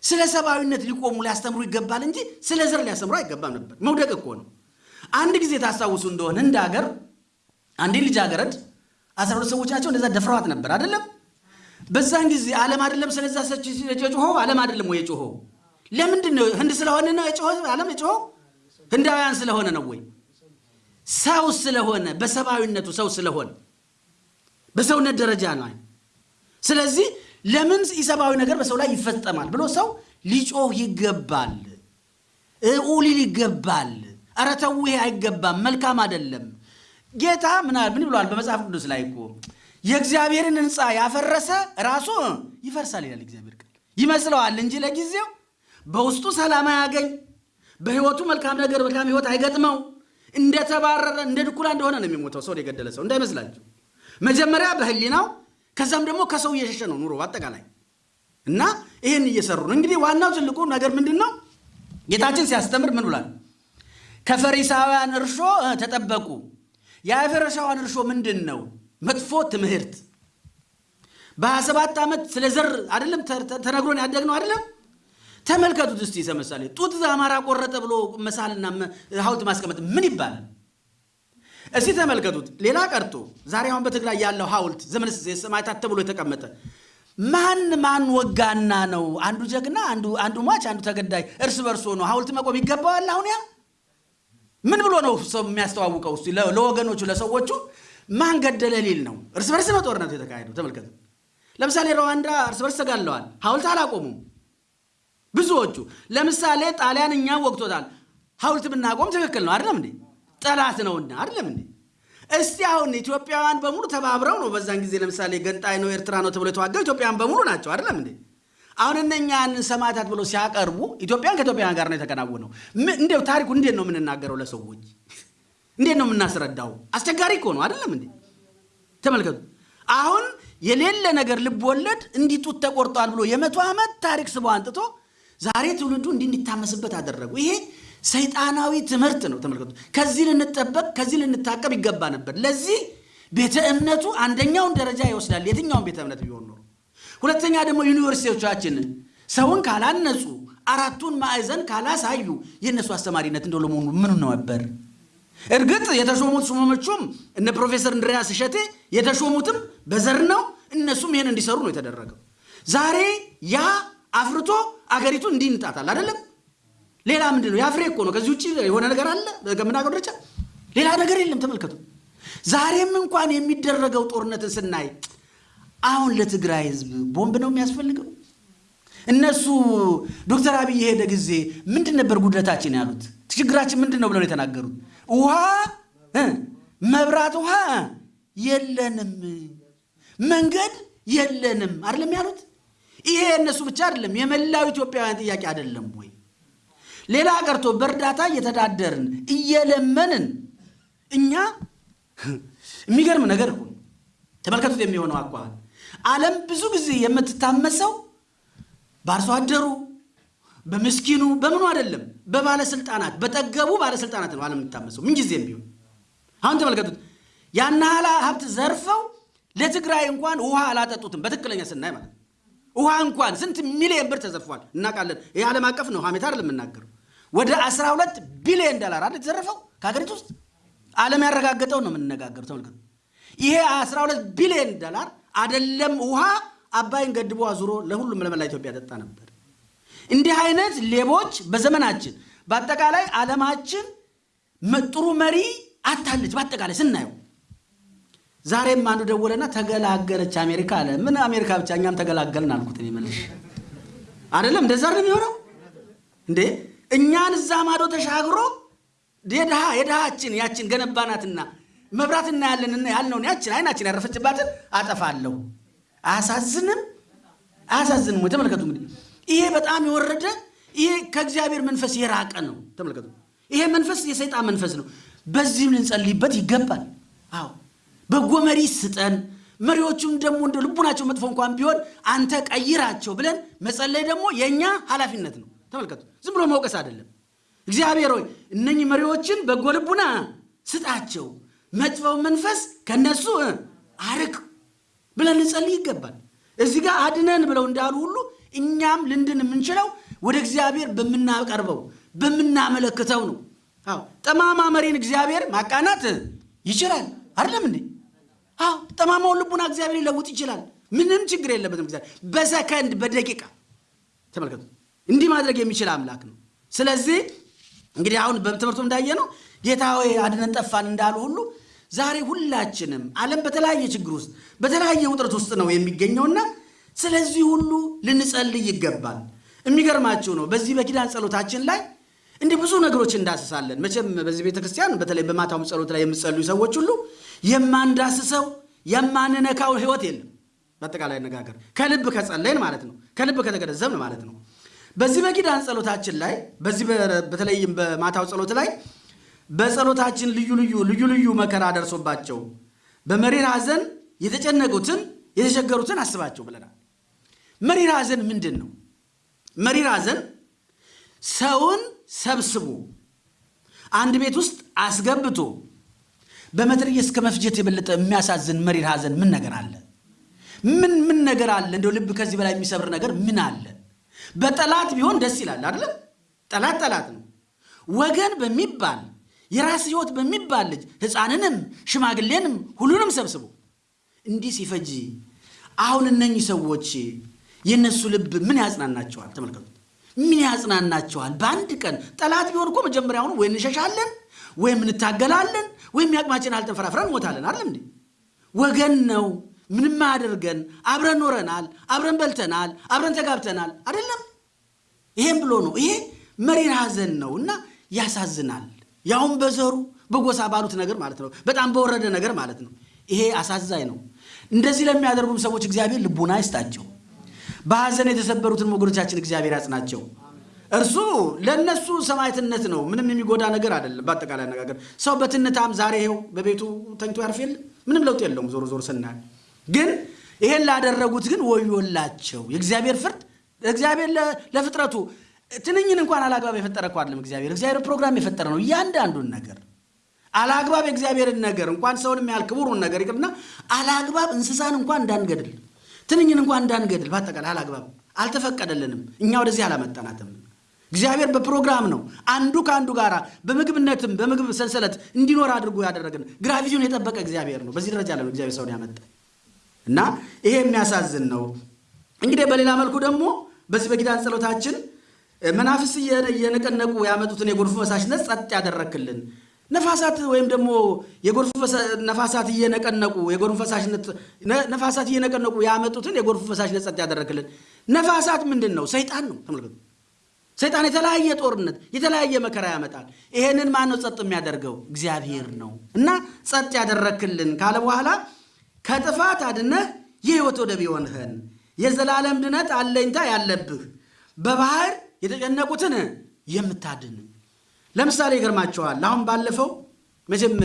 ስለ ሰብአዊነት ሊቆሙ ሊያስተምሩ ይገባል እንጂ ስለ ዘር ሊያስተምሩ አይገባም ነበር። መውደቅ እኮ ነው። አንድ ጊዜ ታስታውሱ እንደሆነ እንደ ሀገር አንዴ ልጃገረድ አስራ ሁለት ሰዎች ናቸው እንደዛ ደፍረዋት ነበር አይደለም። በዛን ጊዜ ዓለም አይደለም ስለዛ ሰች የጮኸው ዓለም አይደለም ወይ የጮኸው? ለምንድን ነው ህንድ ስለሆነ ነው የጮኸው ዓለም የጮኸው? ህንዳውያን ስለሆነ ነው ወይ? ሰው ስለሆነ በሰብአዊነቱ ሰው ስለሆነ በሰውነት ደረጃ ነው። ስለዚህ ለምን ኢሰብአዊ ነገር በሰው ላይ ይፈጸማል ብሎ ሰው ሊጮህ ይገባል፣ ሊል ይገባል። ኧረ ይሄ አይገባም፣ መልካም አይደለም። ጌታ ምን ምን ብሏል? በመጽሐፍ ቅዱስ ላይ እኮ የእግዚአብሔርን ሕንፃ ያፈረሰ ራሱ ይፈርሳል ይላል እግዚአብሔር ቃል። ይመስለዋል እንጂ ለጊዜው በውስጡ ሰላም አያገኝ፣ በህይወቱ መልካም ነገር መልካም ህይወት አይገጥመው፣ እንደተባረረ እንደ ድኩላ እንደሆነ ነው የሚሞተው። ሰው የገደለ ሰው እንዳይመስላችሁ። መጀመሪያ በህሊናው ከዛም ደግሞ ከሰው እየሸሸ ነው ኑሮ አጠቃላይ እና ይህን እየሰሩ ነው። እንግዲህ ዋናው ትልቁ ነገር ምንድን ነው? ጌታችን ሲያስተምር ምን ብሏል? ከፈሪሳውያን እርሾ ተጠበቁ። የፈሪሳውያን እርሾ ምንድን ነው? መጥፎ ትምህርት በሀያ ሰባት ዓመት ስለ ዘር አይደለም ተነግሮን ያደግነው አይደለም። ተመልከቱት እስቲ ለምሳሌ ጡት አማራ ቆረጠ ብሎ መሳልና ሐውልት ማስቀመጥ ምን ይባላል? እስቲ ተመልከቱት። ሌላ ቀርቶ ዛሬ አሁን በትግራይ ያለው ሐውልት ዘመነ ሰማዕታት ተብሎ የተቀመጠ ማን ማን ወጋና ነው? አንዱ ጀግና፣ አንዱ ሟች፣ አንዱ ተገዳይ እርስ በርሶ ነው ሐውልት መቆም ይገባዋል? አሁን ያ ምን ብሎ ነው ሰው የሚያስተዋውቀው? እስቲ ለወገኖቹ ለሰዎቹ ማን ገደለ ሊል ነው? እርስ በርስ ነው ጦርነቱ የተካሄደው። ተመልከቱ። ለምሳሌ ሩዋንዳ እርስ በርስ ተጋለዋል፣ ሐውልት አላቆሙም ብዙዎቹ። ለምሳሌ ጣሊያን እኛ ወቅቶታል፣ ሐውልት ብናቆም ትክክል ነው አይደለም እንዴ? ጠላት ነውና አይደለም እንዴ? እስቲ አሁን ኢትዮጵያውያን በሙሉ ተባብረው ነው በዛን ጊዜ ለምሳሌ ገንጣይ ነው ኤርትራ ነው ተብሎ የተዋጋው ኢትዮጵያውያን በሙሉ ናቸው አይደለም እንዴ? አሁን እነኛን ሰማዕታት ብሎ ሲያቀርቡ ኢትዮጵያን ከኢትዮጵያውያን ጋር ነው የተከናወነው። እንዴው ታሪኩ እንዴት ነው የምንናገረው ለሰዎች? እንዴት ነው የምናስረዳው? አስቸጋሪ እኮ ነው አይደለም እንዴ? ተመልከቱ። አሁን የሌለ ነገር ልብ ወለድ እንዲህ ጡት ተቆርጧል ብሎ የመቶ ዓመት ታሪክ ስቦ አንጥቶ ዛሬ ትውልዱ እንዲታመስበት አደረጉ። ይሄ ሰይጣናዊ ትምህርት ነው። ተመልከቱ። ከዚህ ልንጠበቅ ከዚህ ልንታቀብ ይገባ ነበር። ለዚህ ቤተ እምነቱ አንደኛውን ደረጃ ይወስዳል፣ የትኛውን ቤተ እምነት ቢሆን ኖሮ። ሁለተኛ ደግሞ ዩኒቨርሲቲዎቻችንን ሰውን ካላነጹ፣ አራቱን ማዕዘን ካላሳዩ የእነሱ አስተማሪነት እንደው ለመሆኑ ምን ነበር? እርግጥ የተሾሙት ሹመኞቹም እነ ፕሮፌሰር እንድሪያስ እሸቴ የተሾሙትም በዘር ነው። እነሱም ይህን እንዲሰሩ ነው የተደረገው። ዛሬ ያ አፍርቶ አገሪቱ እንዲህ እንጣታል አይደለም። ሌላ ምንድን ነው? የአፍሬ እኮ ነው። ከዚህ ውጭ የሆነ ነገር አለ ከምናገር ደረጃ ሌላ ነገር የለም። ተመልከቱ። ዛሬም እንኳን የሚደረገው ጦርነትን ስናይ አሁን ለትግራይ ሕዝብ ቦምብ ነው የሚያስፈልገው? እነሱ ዶክተር አብይ የሄደ ጊዜ ምንድን ነበር ጉድለታችን ያሉት? ችግራችን ምንድን ነው ብለው የተናገሩት? ውሃ መብራት፣ ውሃ የለንም፣ መንገድ የለንም አይደለም ያሉት። ይሄ የእነሱ ብቻ አይደለም፣ የመላው ኢትዮጵያውያን ጥያቄ አይደለም ወይ? ሌላ ቀርቶ በእርዳታ እየተዳደርን እየለመንን እኛ የሚገርም ነገር እኮ ተመልከቱት። የሚሆነው አኳኋን ዓለም ብዙ ጊዜ የምትታመሰው በአርሶ አደሩ በምስኪኑ በምኑ አይደለም፣ በባለስልጣናት በጠገቡ ባለስልጣናት ነው ዓለም የምትታመሰው ምንጊዜም ቢሆን። አሁን ተመልከቱት። ያን ሀብት ዘርፈው ለትግራይ እንኳን ውሃ አላጠጡትም። በትክክለኛ ስናይ ማለት ውሃ እንኳን ስንት ሚሊዮን ብር ተዘርፏል እናውቃለን። ይህ ዓለም አቀፍ ነው፣ ሀሜት አይደለም የምናገረው። ወደ 12 ቢሊዮን ዶላር አይደል የተዘረፈው ከሀገሪቱ ውስጥ ዓለም ያረጋገጠው ነው የምንነጋገሩ። ተመልከቱ። ይሄ 12 ቢሊዮን ዶላር አይደለም ውሃ አባይን ገድቦ አዙሮ ለሁሉም ለመላ ኢትዮጵያ ጠጣ ነበር። እንዲህ አይነት ሌቦች በዘመናችን በአጠቃላይ ዓለማችን ጥሩ መሪ አታለች። በአጠቃላይ ስናየው ዛሬም አንዱ ደወለና ተገላገለች አሜሪካ አለ። ምን አሜሪካ ብቻ እኛም ተገላገልን አልኩት። እኔ መልሼ አይደለም እንደዛ ነው የሚሆነው እንዴ? እኛን እዛ ማዶ ተሻግሮ የድሃ የድሃችን ያችን ገነባናትና መብራት እናያለን ያልነውን ያችን አይናችን ያረፈችባትን አጠፋለሁ። አያሳዝንም? አያሳዝንም ወይ? ተመልከቱ እንግዲህ ይሄ በጣም የወረደ ይሄ ከእግዚአብሔር መንፈስ የራቀ ነው። ተመልከቱ ይሄ መንፈስ የሰይጣን መንፈስ ነው። በዚህም ልንጸልይበት ይገባል። አዎ በጎ መሪ ስጠን። መሪዎቹም ደግሞ እንደ ልቡናቸው መጥፎ እንኳን ቢሆን አንተ ቀይራቸው ብለን መጸለይ ደግሞ የእኛ ኃላፊነት ነው። ተመልከቱ ዝም ብሎ መውቀስ አይደለም። እግዚአብሔር ሆይ እነኚህ መሪዎችን በጎ ልቡና ስጣቸው፣ መጥፎው መንፈስ ከነሱ አርቅ ብለን ልንጸልይ ይገባል። እዚህ ጋር አድነን ብለው እንዳሉ ሁሉ እኛም ልንድን የምንችለው ወደ እግዚአብሔር በምናቀርበው በምናመለክተው ነው። አዎ ጠማማ መሪን እግዚአብሔር ማቃናት ይችላል። አይደለም እንዴ? አዎ ጠማማውን ልቡና እግዚአብሔር ሊለውጥ ይችላል። ምንም ችግር የለበትም። እግዚአብሔር በሰከንድ በደቂቃ ተመልከቱ፣ እንዲህ ማድረግ የሚችል አምላክ ነው። ስለዚህ እንግዲህ አሁን በትምህርቱ እንዳየ ነው ጌታ ሆይ አድነን ጠፋን እንዳሉ ሁሉ ዛሬ ሁላችንም ዓለም በተለያየ ችግር ውስጥ በተለያየ ውጥረት ውስጥ ነው የሚገኘውና ስለዚህ ሁሉ ልንጸልይ ይገባል። የሚገርማችሁ ነው በዚህ በኪዳን ጸሎታችን ላይ እንዲህ ብዙ ነገሮች እንዳስሳለን። መቼም በዚህ ቤተ ክርስቲያን በተለይ በማታውም ጸሎት ላይ የምትጸልዩ ሰዎች ሁሉ የማንዳስሰው የማንነካው ህይወት የለም። በአጠቃላይ አነጋገር ከልብ ከጸለይን ማለት ነው፣ ከልብ ከተገነዘብን ማለት ነው። በዚህ በኪዳን ጸሎታችን ላይ በዚህ በተለይም በማታው ጸሎት ላይ በጸሎታችን ልዩ ልዩ ልዩ ልዩ መከራ ደርሶባቸው በመሪር ሐዘን የተጨነቁትን የተቸገሩትን አስባቸው ብለናል። መሪር ሐዘን ምንድን ነው? መሪር ሐዘን ሰውን ሰብስቦ አንድ ቤት ውስጥ አስገብቶ በመትረየስ እስከ መፍጀት የበለጠ የሚያሳዝን መሪር ሐዘን ምን ነገር አለ? ምን ምን ነገር አለ? እንደው ልብ ከዚህ በላይ የሚሰብር ነገር ምን አለ? በጠላት ቢሆን ደስ ይላል አይደለም? ጠላት ጠላት ነው። ወገን በሚባል የራስ ህይወት በሚባል ልጅ ሕፃንንም ሽማግሌንም ሁሉንም ሰብስቦ እንዲህ ሲፈጅ አሁን እነኚህ ሰዎች የእነሱ ልብ ምን ያጽናናቸዋል? ተመልከቱት። ምን ያጽናናቸዋል? በአንድ ቀን ጠላት ቢሆን እኮ መጀመሪያውኑ ወይ እንሸሻለን ወይም እንታገላለን ወይም ያቅማችን አልተንፈራፍረን እንሞታለን። አይደለም እንዴ? ወገን ነው። ምንም አያደርገን። አብረን ኖረናል፣ አብረን በልተናል፣ አብረን ተጋብተናል። አይደለም? ይሄም ብሎ ነው። ይሄ መሪር ሐዘን ነው እና ያሳዝናል። ያውም በዘሩ በጎሳ ባሉት ነገር ማለት ነው። በጣም በወረደ ነገር ማለት ነው። ይሄ አሳዛኝ ነው። እንደዚህ ለሚያደርጉም ሰዎች እግዚአብሔር ልቡና ይስጣቸው። በሐዘን የተሰበሩትን ወገኖቻችን እግዚአብሔር ያጽናቸው። እርሱ ለእነሱ ሰማዕትነት ነው። ምንም የሚጎዳ ነገር አይደለም። በአጠቃላይ አነጋገር ሰው በትንታም ዛሬ ይኸው በቤቱ ተኝቶ ያርፍ የለ ምንም ለውጥ የለውም። ዞሮ ዞሮ ስናል ግን ይሄን ላደረጉት ግን ወዮላቸው። የእግዚአብሔር ፍርድ እግዚአብሔር ለፍጥረቱ ትንኝን እንኳን አላግባብ የፈጠረ እኮ አይደለም። እግዚአብሔር እግዚአብሔር ፕሮግራም የፈጠረ ነው። እያንዳንዱን ነገር አላግባብ የእግዚአብሔርን ነገር እንኳን ሰውን የሚያህል ክቡሩን ነገር ይቅርና አላግባብ እንስሳን እንኳን እንዳንገድል ትንኝን እንኳን እንዳንገድል በአጠቃላይ አላግባብ አልተፈቀደልንም። እኛ ወደዚህ አላመጣናትም። እግዚአብሔር በፕሮግራም ነው አንዱ ከአንዱ ጋር በምግብነትም በምግብ ሰንሰለት እንዲኖር አድርጎ ያደረግን ግራቪቲውን የጠበቀ እግዚአብሔር ነው። በዚህ ደረጃ ነው እግዚአብሔር ሰውን ያመጣ እና ይሄ የሚያሳዝን ነው። እንግዲህ በሌላ መልኩ ደግሞ በዚህ በኪዳን ጸሎታችን መናፍስ እየነቀነቁ ያመጡትን የጎርፍ ፈሳሽነት ጸጥ ያደረክልን ነፋሳት ወይም ደግሞ የጎርፍ ነፋሳት እየነቀነቁ የጎርፍ ፈሳሽነት ነፋሳት እየነቀነቁ ያመጡትን የጎርፍ ፈሳሽነት ጸጥ ያደረክልን። ነፋሳት ምንድን ነው? ሰይጣን ነው። ተመልከቱ። ሰይጣን የተለያየ ጦርነት የተለያየ መከራ ያመጣል። ይሄንን ማን ነው ጸጥ የሚያደርገው? እግዚአብሔር ነው። እና ጸጥ ያደረክልን ካለ በኋላ ከጥፋት አድነህ የሕይወት ወደብ የሆንህን የዘላለም ድነት አለኝታ ያለብህ በባህር የተጨነቁትን የምታድን ለምሳሌ ይገርማቸዋል። አሁን ባለፈው መቼም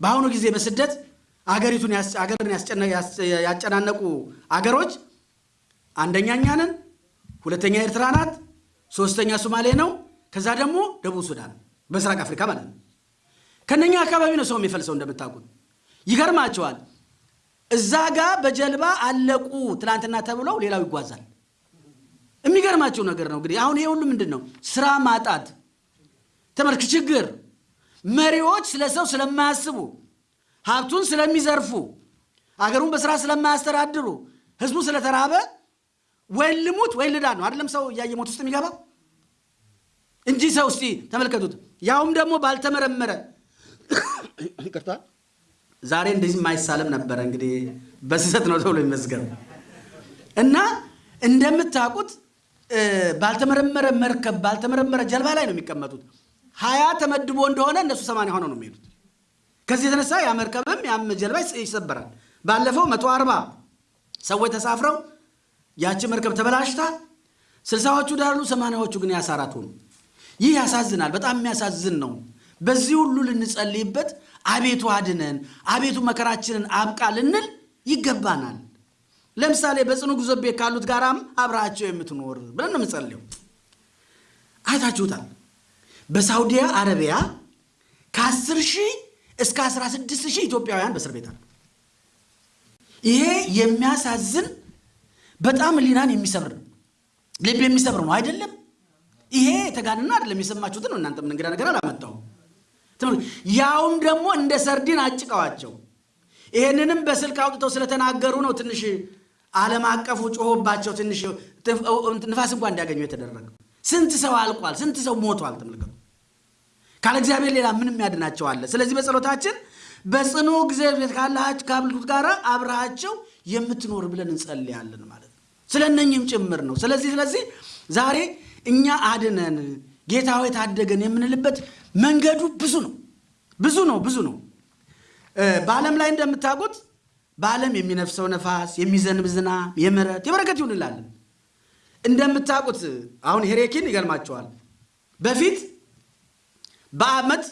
በአሁኑ ጊዜ በስደት አገሪቱን አገርን ያጨናነቁ አገሮች አንደኛ እኛ ነን፣ ሁለተኛ ኤርትራ ናት፣ ሶስተኛ ሶማሌ ነው፣ ከዛ ደግሞ ደቡብ ሱዳን በምስራቅ አፍሪካ ማለት ነው። ከነኛ አካባቢ ነው ሰው የሚፈልሰው እንደምታውቁት። ይገርማቸዋል። እዛ ጋ በጀልባ አለቁ ትናንትና ተብለው ሌላው ይጓዛል። የሚገርማቸው ነገር ነው እንግዲህ አሁን ይሄ ሁሉ ምንድን ነው? ስራ ማጣት ተመልክ ችግር መሪዎች ስለ ሰው ስለማያስቡ ሀብቱን ስለሚዘርፉ አገሩን በስራ ስለማያስተዳድሩ ህዝቡ ስለተራበ ወይ ልሙት ወይ ልዳ ነው። አይደለም ሰው እያየ ሞት ውስጥ የሚገባ እንጂ ሰው እስቲ ተመልከቱት። ያውም ደግሞ ባልተመረመረ ይቅርታ። ዛሬ እንደዚህ የማይሳለም ነበረ እንግዲህ። በስህተት ነው ተብሎ ይመስገን እና እንደምታውቁት ባልተመረመረ መርከብ ባልተመረመረ ጀልባ ላይ ነው የሚቀመጡት። ሀያ ተመድቦ እንደሆነ እነሱ ሰማንያ ሆነው ነው የሚሄዱት። ከዚህ የተነሳ ያ መርከብም ያም ጀልባ ይሰበራል። ባለፈው መቶ አርባ ሰዎች ተሳፍረው ያቺ መርከብ ተበላሽታ ስልሳዎቹ ዳሩ፣ ሰማንያዎቹ ግን ያሳራት ሆኑ። ይህ ያሳዝናል። በጣም የሚያሳዝን ነው። በዚህ ሁሉ ልንጸልይበት፣ አቤቱ አድነን፣ አቤቱ መከራችንን አብቃ ልንል ይገባናል። ለምሳሌ በጽኑ ጉዞ ቤት ካሉት ጋራም አብረሃቸው የምትኖር ብለን ነው የምንጸልየው። አይታችሁታል። በሳውዲ አረቢያ ከ10 ሺህ እስከ 16 ሺህ ኢትዮጵያውያን በእስር ቤት አሉ። ይሄ የሚያሳዝን በጣም ሊናን የሚሰብር ልብ የሚሰብር ነው አይደለም? ይሄ የተጋንና አይደለም። የሰማችሁትን ነው። እናንተ ምን እንግዳ ነገር አላመጣሁም። ያውም ደግሞ እንደ ሰርዲን አጭቀዋቸው። ይሄንንም በስልክ አውጥተው ስለተናገሩ ነው ትንሽ ዓለም አቀፉ ጮሆባቸው ትንሽ ንፋስ እንኳን እንዲያገኙ የተደረገው። ስንት ሰው አልቋል። ስንት ሰው ሞቷል። ተመልከቱ። ካለ እግዚአብሔር ሌላ ምንም ያድናቸው አለ። ስለዚህ በጸሎታችን በጽኑ እግዚአብሔር ካሉት ጋር አብረሃቸው የምትኖር ብለን እንጸልያለን ማለት ነው። ስለ እነኝህም ጭምር ነው። ስለዚህ ስለዚህ ዛሬ እኛ አድነን ጌታ ሆይ ታደገን የምንልበት መንገዱ ብዙ ነው ብዙ ነው ብዙ ነው። በዓለም ላይ እንደምታውቁት በዓለም የሚነፍሰው ነፋስ፣ የሚዘንብ ዝናብ የምሕረት የበረከት ይሁንላለን። እንደምታውቁት አሁን ሄሬኪን ይገርማቸዋል። በፊት በዓመት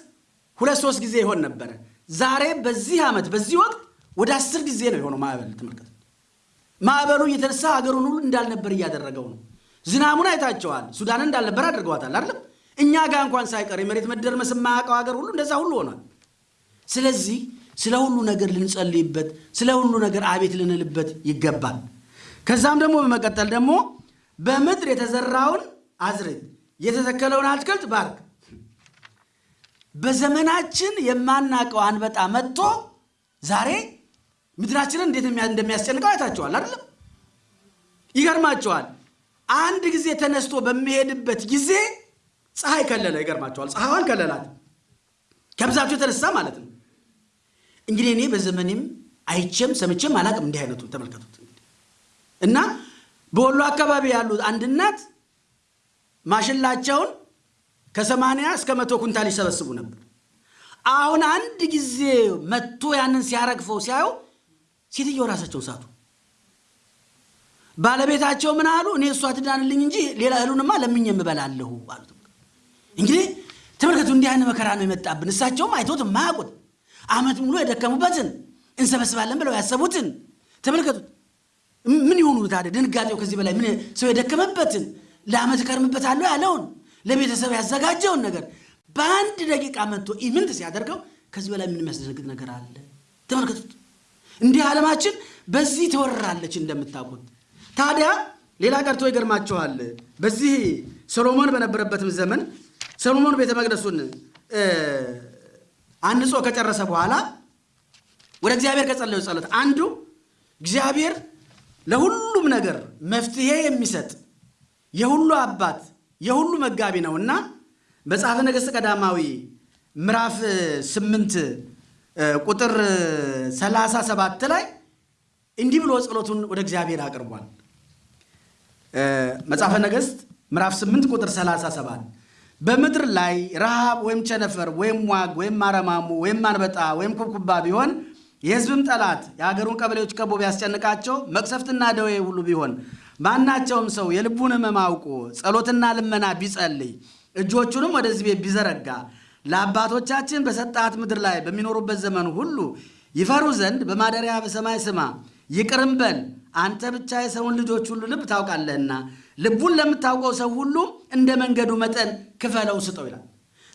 ሁለት ሶስት ጊዜ ይሆን ነበረ። ዛሬ በዚህ ዓመት በዚህ ወቅት ወደ አስር ጊዜ ነው የሆነው ማዕበል። ተመልከት፣ ማዕበሉ እየተነሳ ሀገሩን ሁሉ እንዳልነበር እያደረገው ነው። ዝናሙን አይታቸዋል። ሱዳንን እንዳልነበር አድርገዋታል አይደለም? እኛ ጋር እንኳን ሳይቀር የመሬት መደርመስ የማያውቀው ሀገር ሁሉ እንደዛ ሁሉ ሆኗል። ስለዚህ ስለ ሁሉ ነገር ልንጸልይበት፣ ስለ ሁሉ ነገር አቤት ልንልበት ይገባል። ከዛም ደግሞ በመቀጠል ደግሞ በምድር የተዘራውን አዝርዕት የተተከለውን አትክልት ባርክ። በዘመናችን የማናውቀው አንበጣ መጥቶ ዛሬ ምድራችንን እንዴት እንደሚያስጨንቀው አይታችኋል አይደለም? ይገርማቸዋል። አንድ ጊዜ ተነስቶ በሚሄድበት ጊዜ ፀሐይ ከለለ። ይገርማቸዋል። ፀሐይዋን ከለላት ከብዛቱ የተነሳ ማለት ነው። እንግዲህ እኔ በዘመኔም አይቼም ሰምቼም አላቅም እንዲህ አይነቱ ተመልከቱት። እና በወሎ አካባቢ ያሉት አንድ እናት ማሽላቸውን ከሰማንያ እስከ መቶ ኩንታል ይሰበስቡ ነበር። አሁን አንድ ጊዜ መጥቶ ያንን ሲያረግፈው ሲያዩ ሴትየው ራሳቸውን ሳቱ። ባለቤታቸው ምን አሉ? እኔ እሷ ትዳንልኝ እንጂ ሌላ እህሉንማ ለምኜ የምበላለሁ አሉት። እንግዲህ ተመልከቱ፣ እንዲህ አይነት መከራ ነው የመጣብን። እሳቸውም አይቶት የማያውቁት ዓመት ሙሉ የደከሙበትን እንሰበስባለን ብለው ያሰቡትን ተመልከቱት። ምን ይሆኑ ታዲያ? ድንጋጤው ከዚህ በላይ ምን ሰው የደከመበትን ለዓመት እከርምበታለሁ ያለውን ለቤተሰብ ያዘጋጀውን ነገር በአንድ ደቂቃ መጥቶ ኢምንት ሲያደርገው ከዚህ በላይ ምን የሚያስደነግጥ ነገር አለ? ተመልከቱት። እንዲህ ዓለማችን በዚህ ትወራለች እንደምታውቁት። ታዲያ ሌላ ቀርቶ ይገርማችኋል። በዚህ ሰሎሞን በነበረበትም ዘመን ሰሎሞን ቤተ መቅደሱን አንጾ ከጨረሰ በኋላ ወደ እግዚአብሔር ከጸለዩ ጸሎት አንዱ እግዚአብሔር ለሁሉም ነገር መፍትሄ የሚሰጥ የሁሉ አባት የሁሉ መጋቢ ነውና መጽሐፈ ነገሥት ቀዳማዊ ምዕራፍ ስምንት ቁጥር ሰላሳ ሰባት ላይ እንዲህ ብሎ ጸሎቱን ወደ እግዚአብሔር አቅርቧል። መጽሐፈ ነገሥት ምዕራፍ ስምንት ቁጥር ሰላሳ ሰባት በምድር ላይ ረሃብ ወይም ቸነፈር ወይም ዋግ ወይም አረማሙ ወይም አንበጣ ወይም ኩብኩባ ቢሆን የሕዝብም ጠላት የሀገሩን ቀበሌዎች ከቦ ቢያስጨንቃቸው መቅሰፍትና ደዌ ሁሉ ቢሆን ማናቸውም ሰው የልቡን ሕመም አውቆ ጸሎትና ልመና ቢጸልይ እጆቹንም ወደዚህ ቤት ቢዘረጋ ለአባቶቻችን በሰጣት ምድር ላይ በሚኖሩበት ዘመን ሁሉ ይፈሩ ዘንድ በማደሪያ በሰማይ ስማ፣ ይቅርም በል አንተ ብቻ የሰውን ልጆች ሁሉ ልብ ታውቃለህና ልቡን ለምታውቀው ሰው ሁሉ እንደ መንገዱ መጠን ክፈለው ስጠው ይላል።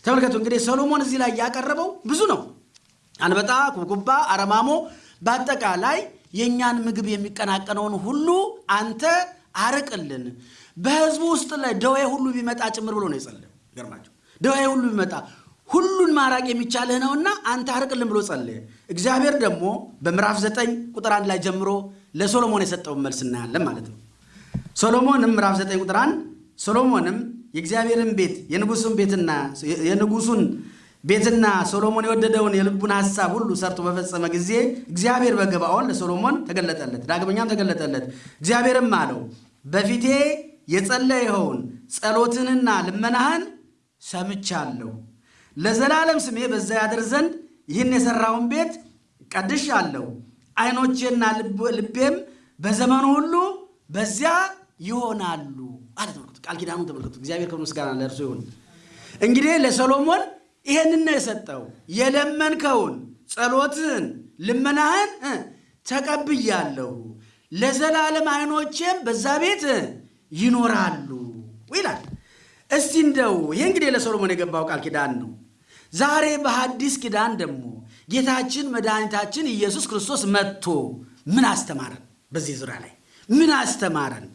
ተመልከቱ እንግዲህ ሰሎሞን እዚህ ላይ ያቀረበው ብዙ ነው። አንበጣ፣ ኩብኩባ፣ አረማሞ በአጠቃላይ የእኛን ምግብ የሚቀናቀነውን ሁሉ አንተ አርቅልን፣ በህዝቡ ውስጥ ላይ ደዌ ሁሉ ቢመጣ ጭምር ብሎ ነው የጸለየው። ገርማቸው ደዌ ሁሉ ቢመጣ ሁሉን ማራቅ የሚቻልህ ነውና አንተ አርቅልን ብሎ ጸለየ። እግዚአብሔር ደግሞ በምዕራፍ ዘጠኝ ቁጥር አንድ ላይ ጀምሮ ለሶሎሞን የሰጠውን መልስ እናያለን ማለት ነው። ሶሎሞንም ምዕራፍ ዘጠኝ ቁጥር አንድ ሶሎሞንም የእግዚአብሔርን ቤት የንጉሱን ቤትና የንጉሱን ቤትና ሶሎሞን የወደደውን የልቡን ሐሳብ ሁሉ ሰርቶ በፈጸመ ጊዜ እግዚአብሔር በገባኦን ለሶሎሞን ተገለጠለት፣ ዳግመኛም ተገለጠለት። እግዚአብሔርም አለው በፊቴ የጸለይኸውን ጸሎትንና ልመናህን ሰምቻለሁ። ለዘላለም ስሜ በዛ ያድር ዘንድ ይህን የሠራውን ቤት ቀድሻለሁ። ዓይኖቼና ልቤም በዘመኑ ሁሉ በዚያ ይሆናሉ አለ። ተመልከቱ፣ ቃል ኪዳኑ ተመልከቱ። እግዚአብሔር ከምስጋና ለእርሱ ይሁን። እንግዲህ ለሰሎሞን ይሄንን ነው የሰጠው። የለመንከውን ጸሎትህን፣ ልመናህን ተቀብያለሁ፣ ለዘላለም ዓይኖቼም በዛ ቤት ይኖራሉ ይላል። እስቲ እንደው ይሄ እንግዲህ ለሰሎሞን የገባው ቃል ኪዳን ነው። ዛሬ በሐዲስ ኪዳን ደግሞ ጌታችን መድኃኒታችን ኢየሱስ ክርስቶስ መጥቶ ምን አስተማረን? በዚህ ዙሪያ ላይ ምን አስተማረን?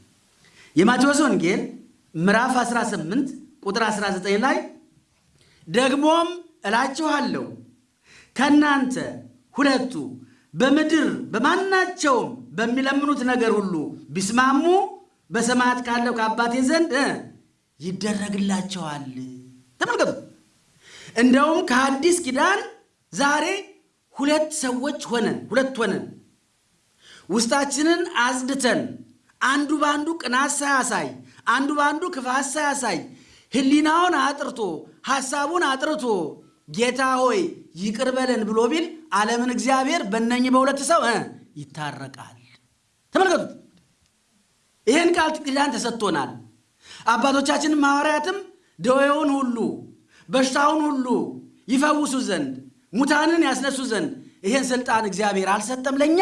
የማቴዎስ ወንጌል ምዕራፍ 18 ቁጥር 19 ላይ ደግሞም እላችኋለሁ ከእናንተ ሁለቱ በምድር በማናቸውም በሚለምኑት ነገር ሁሉ ቢስማሙ በሰማያት ካለው ከአባቴ ዘንድ ይደረግላቸዋል። ተመልከቱ እንደውም ከአዲስ ኪዳን ዛሬ ሁለት ሰዎች ሆነን ሁለት ሆነን ውስጣችንን አጽድተን አንዱ በአንዱ ቅናት ሳያሳይ አንዱ በአንዱ ክፋት ሳያሳይ ሕሊናውን አጥርቶ ሐሳቡን አጥርቶ ጌታ ሆይ ይቅር ብሎ ቢል ዓለምን እግዚአብሔር በእነኝህ በሁለት ሰው ይታረቃል። ተመልከቱት። ይህን ቃል ኪዳን ተሰጥቶናል። አባቶቻችንም ሐዋርያትም ደዌውን ሁሉ በሽታውን ሁሉ ይፈውሱ ዘንድ ሙታንን ያስነሱ ዘንድ ይህን ስልጣን እግዚአብሔር አልሰጠም? ለእኛ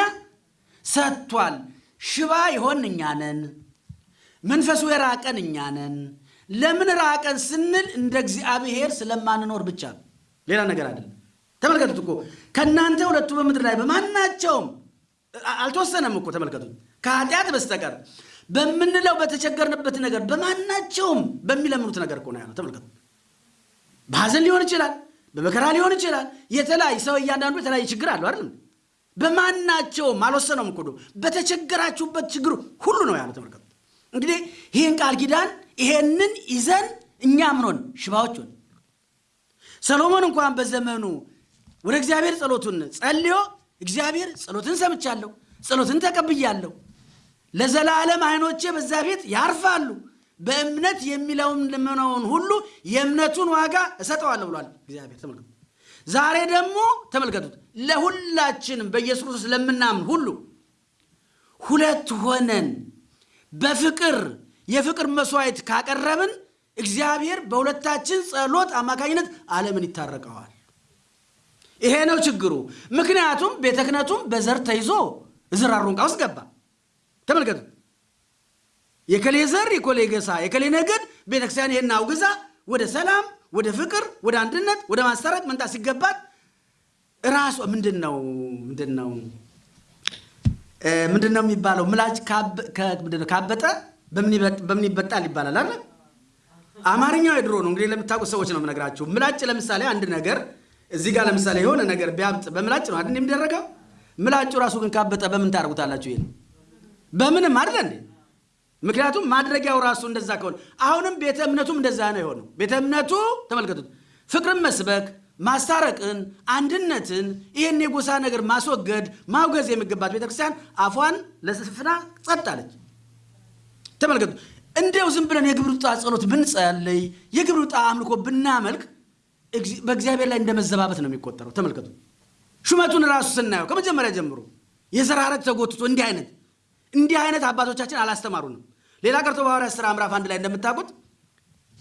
ሰጥቷል። ሽባ የሆን እኛ ነን። መንፈሱ የራቀን እኛ ነን። ለምን ራቀን ስንል እንደ እግዚአብሔር ስለማንኖር ብቻ ነው። ሌላ ነገር አይደለም። ተመልከቱት እኮ ከእናንተ ሁለቱ በምድር ላይ በማናቸውም አልተወሰነም እኮ ተመልከቱት፣ ከኃጢአት በስተቀር በምንለው በተቸገርንበት ነገር በማናቸውም በሚለምኑት ነገር እኮ ነው ያለው። ተመልከቱ። በሐዘን ሊሆን ይችላል፣ በመከራ ሊሆን ይችላል። የተለያየ ሰው እያንዳንዱ የተለያየ ችግር አለው አይደለም። በማናቸውም አልወሰነውም እኮ በተቸገራችሁበት ችግር ሁሉ ነው ያለው። ተመልከቱ እንግዲህ ይህን ቃል ኪዳን ይሄንን ይዘን እኛ ምንሆን? ሽባዎች ሆን። ሰሎሞን እንኳን በዘመኑ ወደ እግዚአብሔር ጸሎቱን ጸልዮ እግዚአብሔር ጸሎትን ሰምቻለሁ፣ ጸሎትን ተቀብያለሁ፣ ለዘላለም ዓይኖቼ በዛ ቤት ያርፋሉ፣ በእምነት የሚለውን ልመናውን ሁሉ የእምነቱን ዋጋ እሰጠዋለሁ ብሏል እግዚአብሔር። ተመልከቱ። ዛሬ ደግሞ ተመልከቱት፣ ለሁላችንም በኢየሱስ ክርስቶስ ለምናምን ሁሉ ሁለት ሆነን በፍቅር የፍቅር መስዋዕት ካቀረብን እግዚአብሔር በሁለታችን ጸሎት አማካኝነት ዓለምን ይታረቀዋል። ይሄ ነው ችግሩ። ምክንያቱም ቤተ ክህነቱም በዘር ተይዞ እዝር አሮንቃ ውስጥ ገባ። ተመልከቱ። የከሌ ዘር የኮሌ ገሳ የከሌ ነገድ ቤተክርስቲያን ይሄን አውግዛ ወደ ሰላም፣ ወደ ፍቅር፣ ወደ አንድነት፣ ወደ ማስታረቅ መምጣት ሲገባት ራሷ ምንድን ነው ምንድን ነው ምንድን ነው የሚባለው? ምላጭ ካበጠ በምን ይበጣል ይባላል አለ። አማርኛው የድሮ ነው እንግዲህ ለምታውቁ ሰዎች ነው የምነግራችሁ። ምላጭ ለምሳሌ አንድ ነገር እዚህ ጋር ለምሳሌ የሆነ ነገር ቢያብጥ በምላጭ ነው አይደል የሚደረገው? ምላጩ ራሱ ግን ካበጠ በምን ታደርጉታላችሁ? ይሄን በምንም አይደለ እንዴ? ምክንያቱም ማድረጊያው ራሱ እንደዛ ከሆነ አሁንም ቤተ እምነቱም እንደዛ ነው የሆነው። ቤተ እምነቱ ተመልከቱት፣ ፍቅርን መስበክ ማስታረቅን፣ አንድነትን፣ ይህን የጎሳ ነገር ማስወገድ ማውገዝ የሚገባት ቤተክርስቲያን አፏን ለስፍና ጸጥ አለች። ተመልከቱ። እንዲያው ዝም ብለን የግብር ውጣ ጸሎት ብንጸልይ የግብር ውጣ አምልኮ ብናመልክ በእግዚአብሔር ላይ እንደ መዘባበት ነው የሚቆጠረው። ተመልከቱ። ሹመቱን ራሱ ስናየው ከመጀመሪያ ጀምሮ የዘር ሐረግ ተጎትቶ እንዲህ አይነት እንዲህ አይነት አባቶቻችን አላስተማሩንም። ሌላ ቀርቶ በሐዋርያት ሥራ ምዕራፍ አንድ ላይ እንደምታውቁት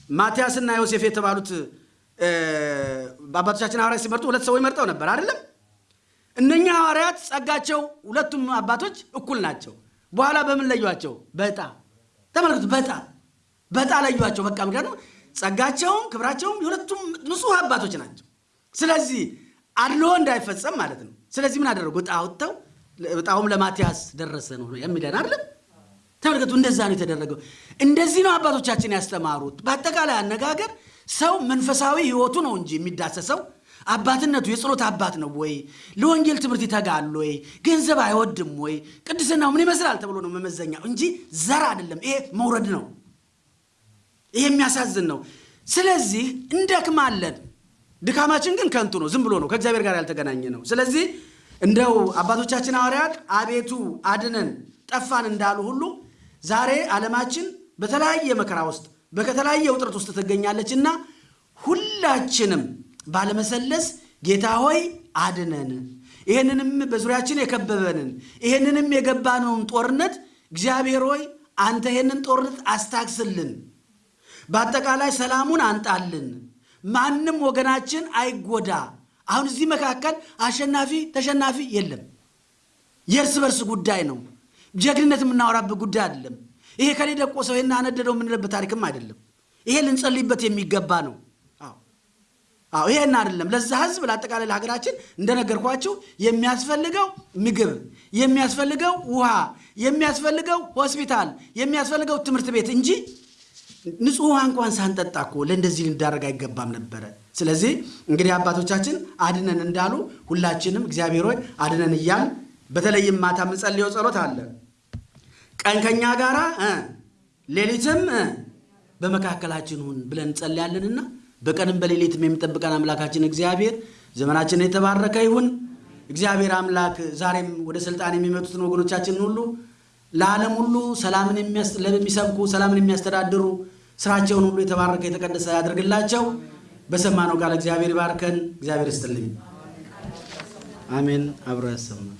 ማትያስና ዮሴፍ የተባሉት በአባቶቻችን ሐዋርያት ሲመርጡ ሁለት ሰዎች መርጠው ነበር አይደለም። እነኛ ሐዋርያት ጸጋቸው ሁለቱም አባቶች እኩል ናቸው። በኋላ በምን ለዩቸው? በዕጣ ተመልከቱ። በዕጣ በዕጣ ለዩቸው። በቃ ምክንያቱም ጸጋቸውም ክብራቸውም የሁለቱም ንጹሕ አባቶች ናቸው። ስለዚህ አድሎ እንዳይፈጸም ማለት ነው። ስለዚህ ምን አደረጉ? ዕጣ አውጥተው ዕጣውም ለማትያስ ደረሰ ነው የሚለን አይደለም። ተመልከቱ። እንደዛ ነው የተደረገው። እንደዚህ ነው አባቶቻችን ያስተማሩት። በአጠቃላይ አነጋገር ሰው መንፈሳዊ ሕይወቱ ነው እንጂ የሚዳሰሰው አባትነቱ የጸሎት አባት ነው ወይ? ለወንጌል ትምህርት ይተጋል ወይ? ገንዘብ አይወድም ወይ? ቅድስናው ምን ይመስላል ተብሎ ነው መመዘኛው እንጂ ዘር አይደለም። ይሄ መውረድ ነው። ይሄ የሚያሳዝን ነው። ስለዚህ እንደክማለን። ድካማችን ግን ከንቱ ነው፣ ዝም ብሎ ነው፣ ከእግዚአብሔር ጋር ያልተገናኘ ነው። ስለዚህ እንደው አባቶቻችን ሐዋርያት አቤቱ አድነን ጠፋን እንዳሉ ሁሉ ዛሬ ዓለማችን በተለያየ መከራ ውስጥ በተለያየ ውጥረት ውስጥ ትገኛለች እና ሁላችንም ባለመሰለስ ጌታ ሆይ አድነን፣ ይህንንም በዙሪያችን የከበበንን ይህንንም የገባነውን ጦርነት እግዚአብሔር ሆይ አንተ ይህንን ጦርነት አስታክስልን፣ በአጠቃላይ ሰላሙን አንጣልን፣ ማንም ወገናችን አይጎዳ። አሁን እዚህ መካከል አሸናፊ ተሸናፊ የለም። የእርስ በርስ ጉዳይ ነው። ጀግንነት የምናወራበት ጉዳይ አይደለም። ይሄ ከሌ ደቆ ሰው ይሄን አነደደው የምንልበት ታሪክም አይደለም። ይሄ ልንጸልይበት የሚገባ ነው። አዎ ይሄን አይደለም። ለዛ ህዝብ ለአጠቃላይ ለሀገራችን እንደነገርኳችሁ የሚያስፈልገው ምግብ፣ የሚያስፈልገው ውሃ፣ የሚያስፈልገው ሆስፒታል፣ የሚያስፈልገው ትምህርት ቤት እንጂ ንጹህ ውሃ እንኳን ሳንጠጣ እኮ ለእንደዚህ ልንዳረግ አይገባም ነበረ። ስለዚህ እንግዲህ አባቶቻችን አድነን እንዳሉ ሁላችንም እግዚአብሔር ሆይ አድነን እያል በተለይም ማታ የምንጸልየው ጸሎት አለ ቀን ከኛ ጋራ ሌሊትም በመካከላችን ሁን ብለን እንጸልያለንና በቀንም በሌሊትም የሚጠብቀን አምላካችን እግዚአብሔር ዘመናችን የተባረከ ይሁን። እግዚአብሔር አምላክ ዛሬም ወደ ስልጣን የሚመጡትን ወገኖቻችንን ሁሉ ለዓለም ሁሉ ሰላምን የሚሰብኩ ሰላምን የሚያስተዳድሩ ስራቸውን ሁሉ የተባረከ የተቀደሰ ያደርግላቸው። በሰማነው ቃል እግዚአብሔር ይባርከን። እግዚአብሔር ይስጥልኝ። አሜን። አብሮ ያሰማል።